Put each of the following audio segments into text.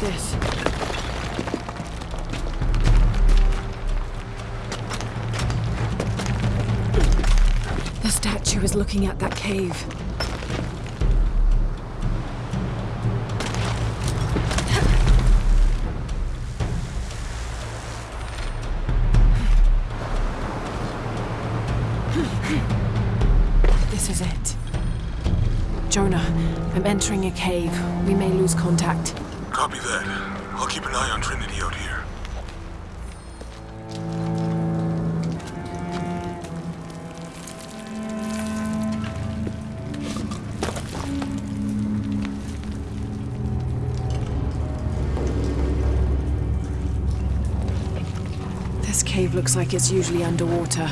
this. The statue is looking at that cave. This is it. Jonah, I'm entering a cave. We may lose contact. Copy that. I'll keep an eye on Trinity out here. This cave looks like it's usually underwater.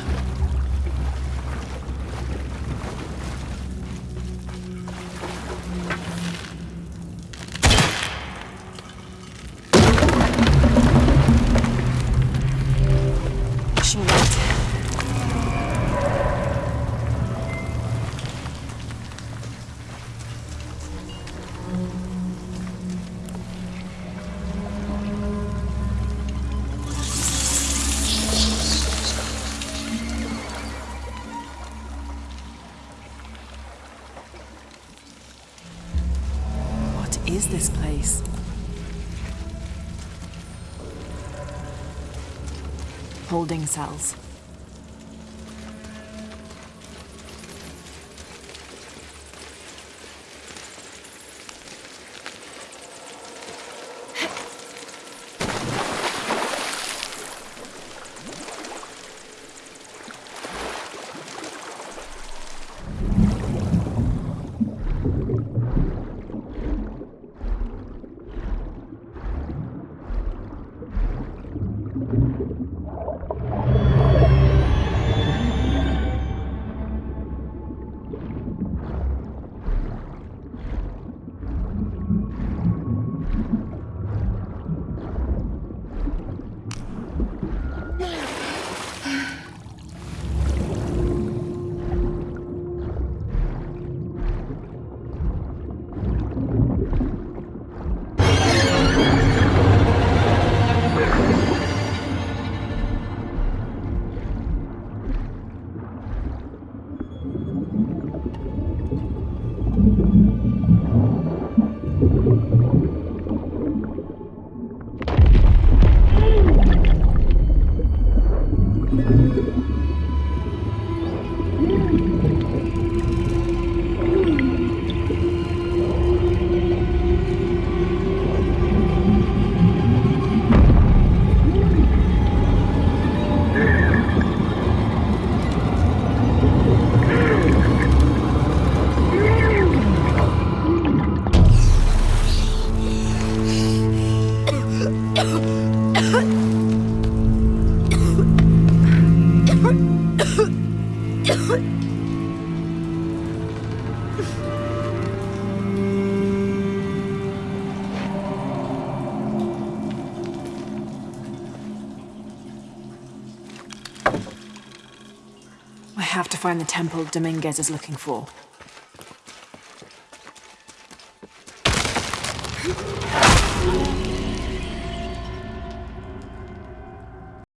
Is this place? Holding cells. I have to find the temple Dominguez is looking for.